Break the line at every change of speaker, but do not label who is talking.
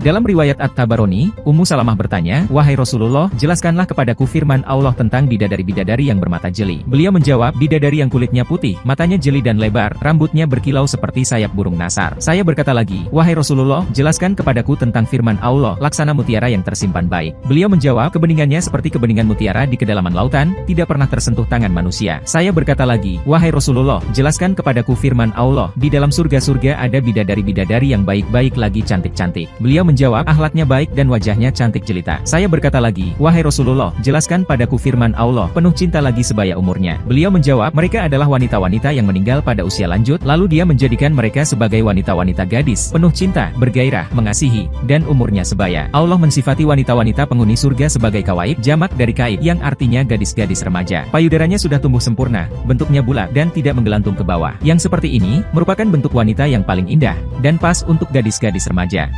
Dalam riwayat At-Tabaroni, Ummu Salamah bertanya, Wahai Rasulullah, jelaskanlah kepadaku firman Allah tentang bidadari-bidadari yang bermata jeli. Beliau menjawab, bidadari yang kulitnya putih, matanya jeli dan lebar, rambutnya berkilau seperti sayap burung nasar. Saya berkata lagi, Wahai Rasulullah, jelaskan kepadaku tentang firman Allah, laksana mutiara yang tersimpan baik. Beliau menjawab, kebeningannya seperti kebeningan mutiara di kedalaman lautan, tidak pernah tersentuh tangan manusia. Saya berkata lagi, Wahai Rasulullah, jelaskan kepadaku firman Allah, di dalam surga-surga ada bidadari-bidadari yang baik-baik lagi cantik-cantik. Beliau menjawab, ahlaknya baik dan wajahnya cantik jelita. Saya berkata lagi, Wahai Rasulullah, jelaskan padaku firman Allah, penuh cinta lagi sebaya umurnya. Beliau menjawab, mereka adalah wanita-wanita yang meninggal pada usia lanjut, lalu dia menjadikan mereka sebagai wanita-wanita gadis, penuh cinta, bergairah, mengasihi, dan umurnya sebaya. Allah mensifati wanita-wanita penghuni surga sebagai kawaib, jamak dari kaib, yang artinya gadis-gadis remaja. Payudaranya sudah tumbuh sempurna, bentuknya bulat, dan tidak menggelantung ke bawah. Yang seperti ini, merupakan bentuk wanita yang paling indah, dan pas untuk gadis-gadis remaja.